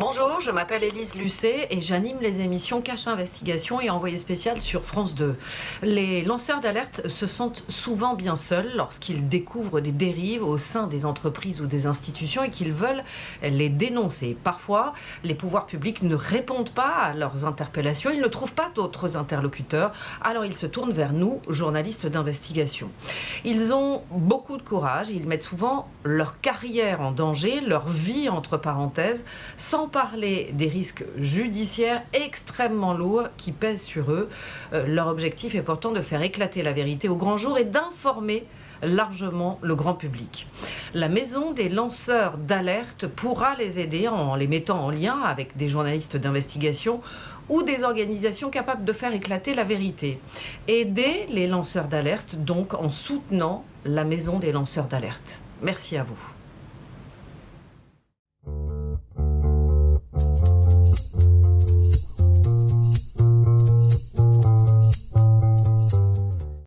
Bonjour, je m'appelle Élise Lucet et j'anime les émissions Cache Investigation et Envoyé spécial sur France 2. Les lanceurs d'alerte se sentent souvent bien seuls lorsqu'ils découvrent des dérives au sein des entreprises ou des institutions et qu'ils veulent les dénoncer. Parfois, les pouvoirs publics ne répondent pas à leurs interpellations, ils ne trouvent pas d'autres interlocuteurs, alors ils se tournent vers nous, journalistes d'investigation. Ils ont beaucoup de courage, ils mettent souvent leur carrière en danger, leur vie entre parenthèses, sans parler des risques judiciaires extrêmement lourds qui pèsent sur eux. Euh, leur objectif est pourtant de faire éclater la vérité au grand jour et d'informer largement le grand public. La maison des lanceurs d'alerte pourra les aider en les mettant en lien avec des journalistes d'investigation ou des organisations capables de faire éclater la vérité. Aider les lanceurs d'alerte donc en soutenant la maison des lanceurs d'alerte. Merci à vous.